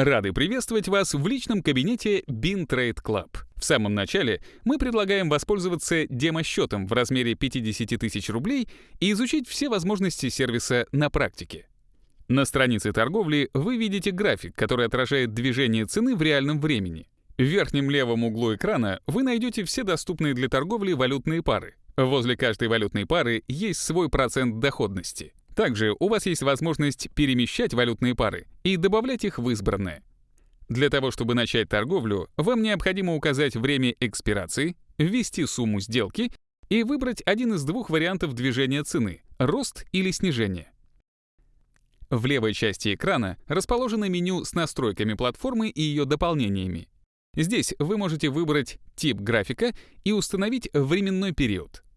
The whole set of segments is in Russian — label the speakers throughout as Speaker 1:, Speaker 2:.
Speaker 1: Рады приветствовать вас в личном кабинете Bin Club. В самом начале мы предлагаем воспользоваться демо-счетом в размере 50 тысяч рублей и изучить все возможности сервиса на практике. На странице торговли вы видите график, который отражает движение цены в реальном времени. В верхнем левом углу экрана вы найдете все доступные для торговли валютные пары. Возле каждой валютной пары есть свой процент доходности. Также у вас есть возможность перемещать валютные пары и добавлять их в избранное. Для того, чтобы начать торговлю, вам необходимо указать время экспирации, ввести сумму сделки и выбрать один из двух вариантов движения цены — рост или снижение. В левой части экрана расположено меню с настройками платформы и ее дополнениями. Здесь вы можете выбрать тип графика и установить временной период —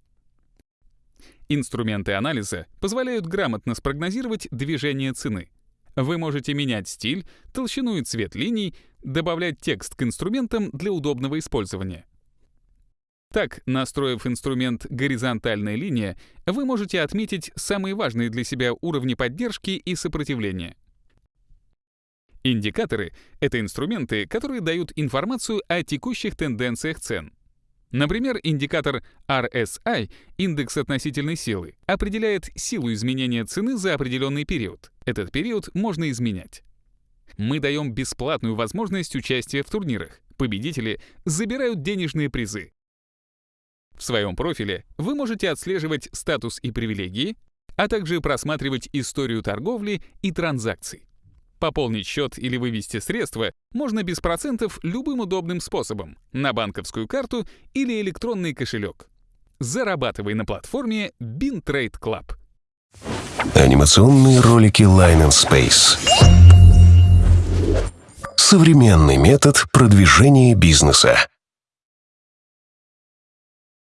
Speaker 1: Инструменты анализа позволяют грамотно спрогнозировать движение цены. Вы можете менять стиль, толщину и цвет линий, добавлять текст к инструментам для удобного использования. Так, настроив инструмент «Горизонтальная линия», вы можете отметить самые важные для себя уровни поддержки и сопротивления. Индикаторы — это инструменты, которые дают информацию о текущих тенденциях цен. Например, индикатор RSI, индекс относительной силы, определяет силу изменения цены за определенный период. Этот период можно изменять. Мы даем бесплатную возможность участия в турнирах. Победители забирают денежные призы. В своем профиле вы можете отслеживать статус и привилегии, а также просматривать историю торговли и транзакций. Пополнить счет или вывести средства можно без процентов любым удобным способом — на банковскую карту или электронный кошелек. Зарабатывай на платформе BinTrade Club.
Speaker 2: Анимационные ролики Line and Space. Современный метод продвижения бизнеса.